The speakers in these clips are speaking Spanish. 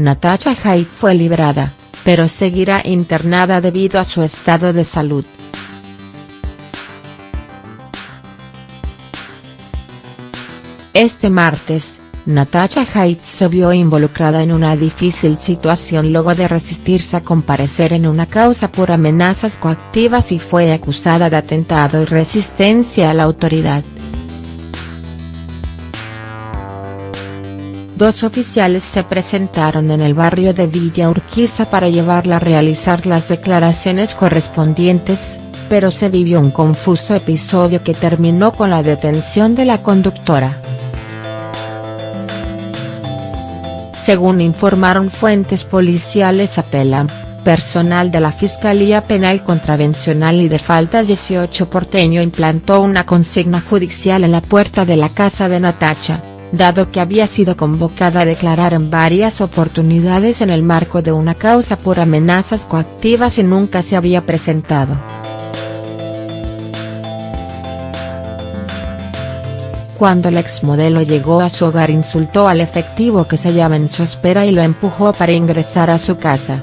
Natasha Haidt fue liberada, pero seguirá internada debido a su estado de salud. Este martes, Natasha Haidt se vio involucrada en una difícil situación luego de resistirse a comparecer en una causa por amenazas coactivas y fue acusada de atentado y resistencia a la autoridad. Dos oficiales se presentaron en el barrio de Villa Urquiza para llevarla a realizar las declaraciones correspondientes, pero se vivió un confuso episodio que terminó con la detención de la conductora. Según informaron fuentes policiales a personal de la Fiscalía Penal Contravencional y de Faltas 18 porteño implantó una consigna judicial en la puerta de la casa de Natacha dado que había sido convocada a declarar en varias oportunidades en el marco de una causa por amenazas coactivas y nunca se había presentado. Cuando la exmodelo llegó a su hogar insultó al efectivo que se hallaba en su espera y lo empujó para ingresar a su casa.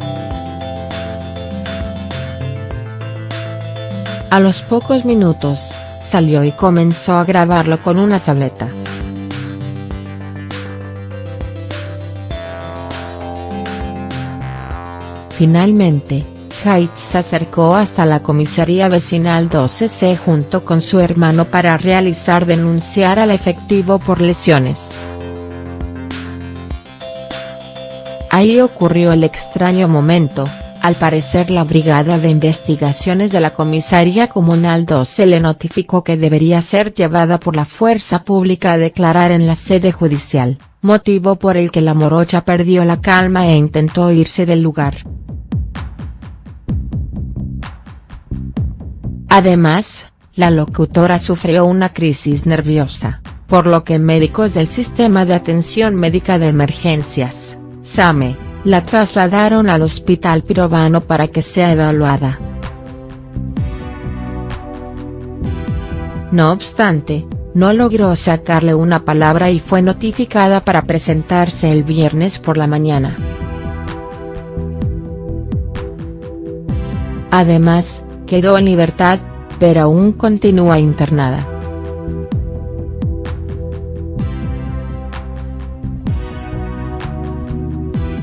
A los pocos minutos, salió y comenzó a grabarlo con una tableta. Finalmente, Haidt se acercó hasta la comisaría vecinal 12C junto con su hermano para realizar denunciar al efectivo por lesiones. Ahí ocurrió el extraño momento, al parecer la Brigada de Investigaciones de la Comisaría Comunal 12 le notificó que debería ser llevada por la fuerza pública a declarar en la sede judicial, motivo por el que la morocha perdió la calma e intentó irse del lugar. Además, la locutora sufrió una crisis nerviosa, por lo que médicos del Sistema de Atención Médica de Emergencias, SAME, la trasladaron al Hospital Pirovano para que sea evaluada. No obstante, no logró sacarle una palabra y fue notificada para presentarse el viernes por la mañana. Además, quedó en libertad, pero aún continúa internada.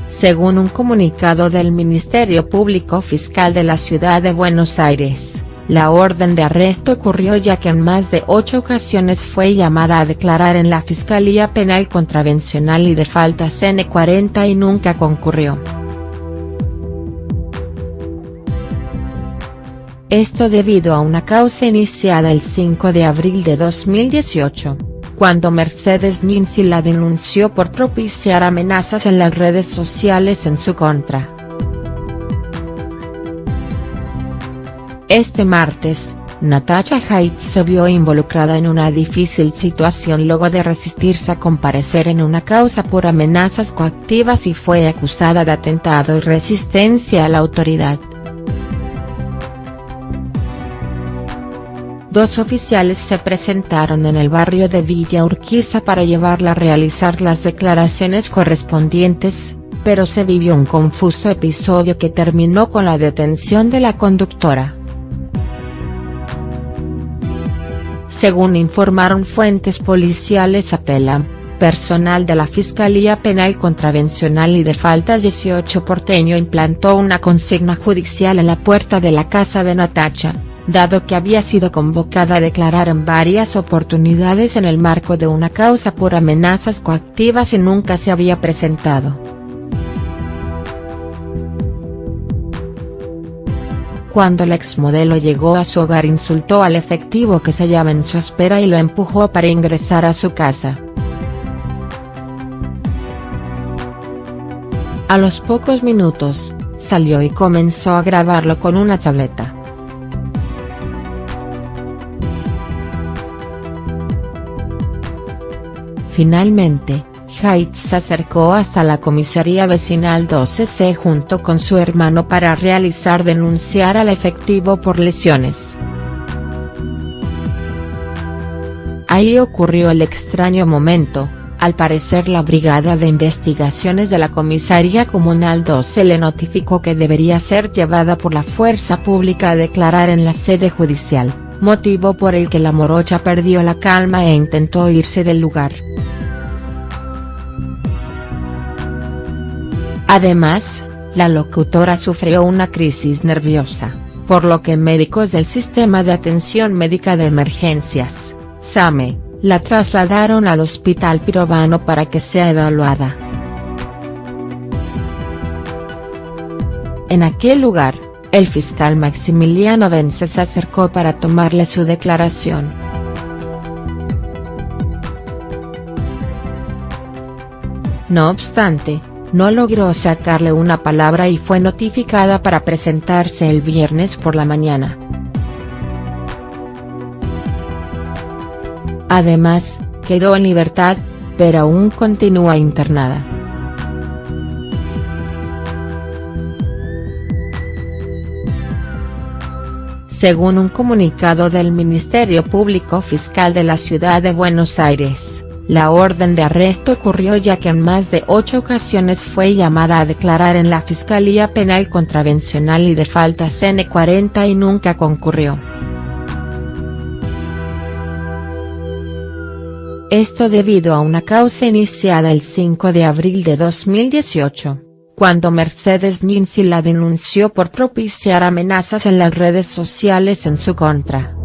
Según un comunicado del Ministerio Público Fiscal de la Ciudad de Buenos Aires, la orden de arresto ocurrió ya que en más de ocho ocasiones fue llamada a declarar en la Fiscalía Penal Contravencional y de Faltas N40 y nunca concurrió. Esto debido a una causa iniciada el 5 de abril de 2018, cuando Mercedes Ninzi la denunció por propiciar amenazas en las redes sociales en su contra. Este martes, Natasha Haidt se vio involucrada en una difícil situación luego de resistirse a comparecer en una causa por amenazas coactivas y fue acusada de atentado y resistencia a la autoridad. Dos oficiales se presentaron en el barrio de Villa Urquiza para llevarla a realizar las declaraciones correspondientes, pero se vivió un confuso episodio que terminó con la detención de la conductora. Según informaron fuentes policiales a personal de la Fiscalía Penal Contravencional y de Faltas 18 porteño implantó una consigna judicial en la puerta de la casa de Natacha dado que había sido convocada a declarar en varias oportunidades en el marco de una causa por amenazas coactivas y nunca se había presentado. Cuando la exmodelo llegó a su hogar insultó al efectivo que se hallaba en su espera y lo empujó para ingresar a su casa. A los pocos minutos, salió y comenzó a grabarlo con una tableta. Finalmente, Haidt se acercó hasta la comisaría vecinal 12C junto con su hermano para realizar denunciar al efectivo por lesiones. Ahí ocurrió el extraño momento, Al parecer la Brigada de Investigaciones de la Comisaría Comunal 2 se le notificó que debería ser llevada por la fuerza pública a declarar en la sede judicial, motivo por el que la morocha perdió la calma e intentó irse del lugar. Además, la locutora sufrió una crisis nerviosa, por lo que médicos del Sistema de Atención Médica de Emergencias, SAME, la trasladaron al Hospital Pirovano para que sea evaluada. En aquel lugar, el fiscal Maximiliano Vence se acercó para tomarle su declaración. No obstante, no logró sacarle una palabra y fue notificada para presentarse el viernes por la mañana. Además, quedó en libertad, pero aún continúa internada. Según un comunicado del Ministerio Público Fiscal de la Ciudad de Buenos Aires, la orden de arresto ocurrió ya que en más de ocho ocasiones fue llamada a declarar en la Fiscalía Penal Contravencional y de Faltas N40 y nunca concurrió. Esto debido a una causa iniciada el 5 de abril de 2018, cuando Mercedes Ninzi la denunció por propiciar amenazas en las redes sociales en su contra.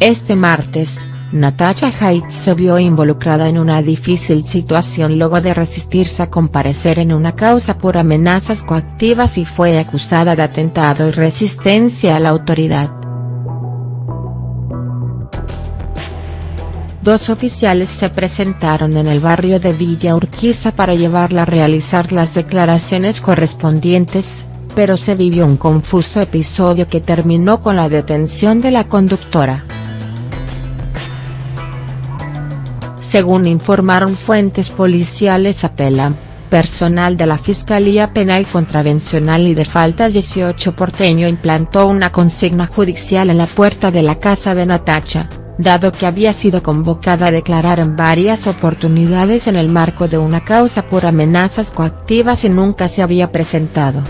Este martes, Natasha Haidt se vio involucrada en una difícil situación luego de resistirse a comparecer en una causa por amenazas coactivas y fue acusada de atentado y resistencia a la autoridad. Dos oficiales se presentaron en el barrio de Villa Urquiza para llevarla a realizar las declaraciones correspondientes, pero se vivió un confuso episodio que terminó con la detención de la conductora. Según informaron fuentes policiales a Telam, personal de la Fiscalía Penal Contravencional y de Faltas 18 porteño implantó una consigna judicial en la puerta de la casa de Natacha dado que había sido convocada a declarar en varias oportunidades en el marco de una causa por amenazas coactivas y nunca se había presentado.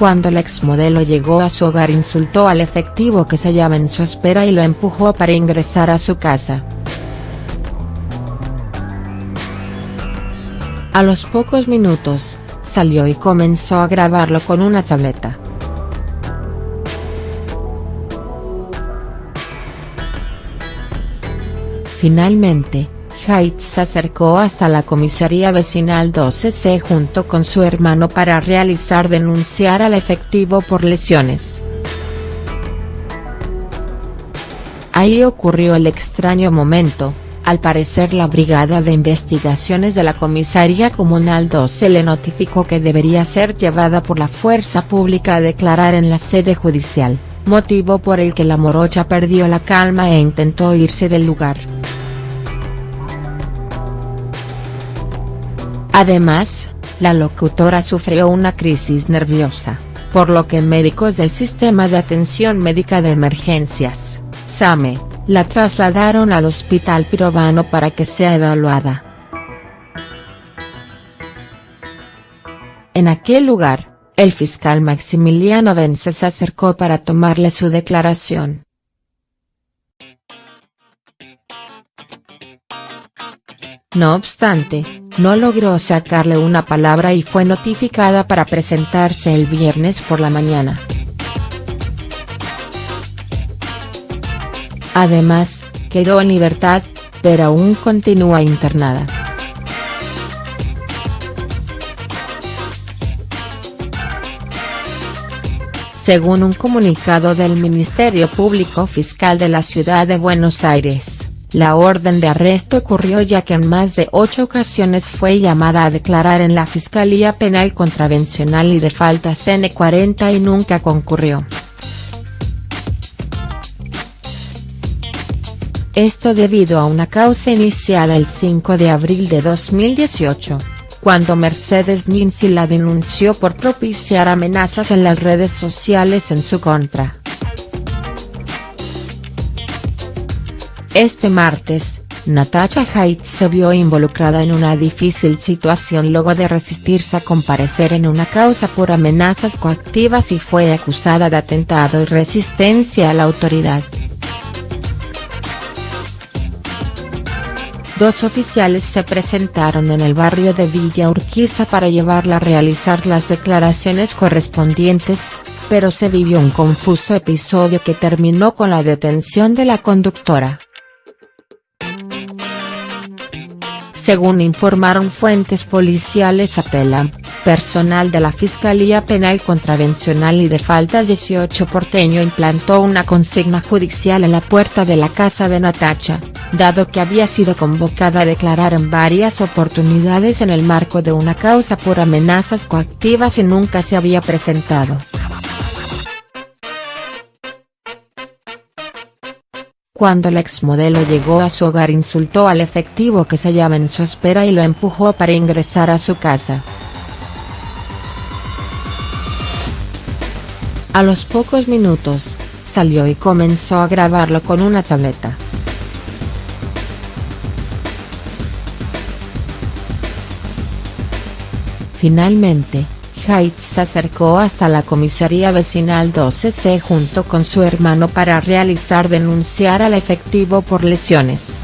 Cuando la exmodelo llegó a su hogar insultó al efectivo que se hallaba en su espera y lo empujó para ingresar a su casa. A los pocos minutos, salió y comenzó a grabarlo con una tableta. Finalmente, Haidt se acercó hasta la comisaría vecinal 12C junto con su hermano para realizar denunciar al efectivo por lesiones. Ahí ocurrió el extraño momento, al parecer la Brigada de Investigaciones de la Comisaría Comunal 12 le notificó que debería ser llevada por la fuerza pública a declarar en la sede judicial, motivo por el que la morocha perdió la calma e intentó irse del lugar. Además, la locutora sufrió una crisis nerviosa, por lo que médicos del Sistema de Atención Médica de Emergencias, SAME, la trasladaron al Hospital Pirovano para que sea evaluada. En aquel lugar, el fiscal Maximiliano Vence se acercó para tomarle su declaración. No obstante, no logró sacarle una palabra y fue notificada para presentarse el viernes por la mañana. Además, quedó en libertad, pero aún continúa internada. Según un comunicado del Ministerio Público Fiscal de la Ciudad de Buenos Aires la orden de arresto ocurrió ya que en más de ocho ocasiones fue llamada a declarar en la Fiscalía Penal Contravencional y de Faltas N40 y nunca concurrió. Esto debido a una causa iniciada el 5 de abril de 2018, cuando Mercedes Ninzi la denunció por propiciar amenazas en las redes sociales en su contra. Este martes, Natasha Haidt se vio involucrada en una difícil situación luego de resistirse a comparecer en una causa por amenazas coactivas y fue acusada de atentado y resistencia a la autoridad. Dos oficiales se presentaron en el barrio de Villa Urquiza para llevarla a realizar las declaraciones correspondientes, pero se vivió un confuso episodio que terminó con la detención de la conductora. Según informaron fuentes policiales a Telam, personal de la Fiscalía Penal Contravencional y de Faltas 18 porteño implantó una consigna judicial en la puerta de la casa de Natacha, dado que había sido convocada a declarar en varias oportunidades en el marco de una causa por amenazas coactivas y nunca se había presentado. Cuando la exmodelo llegó a su hogar insultó al efectivo que se hallaba en su espera y lo empujó para ingresar a su casa. A los pocos minutos, salió y comenzó a grabarlo con una tableta. Finalmente, Haidt se acercó hasta la comisaría vecinal 12C junto con su hermano para realizar denunciar al efectivo por lesiones.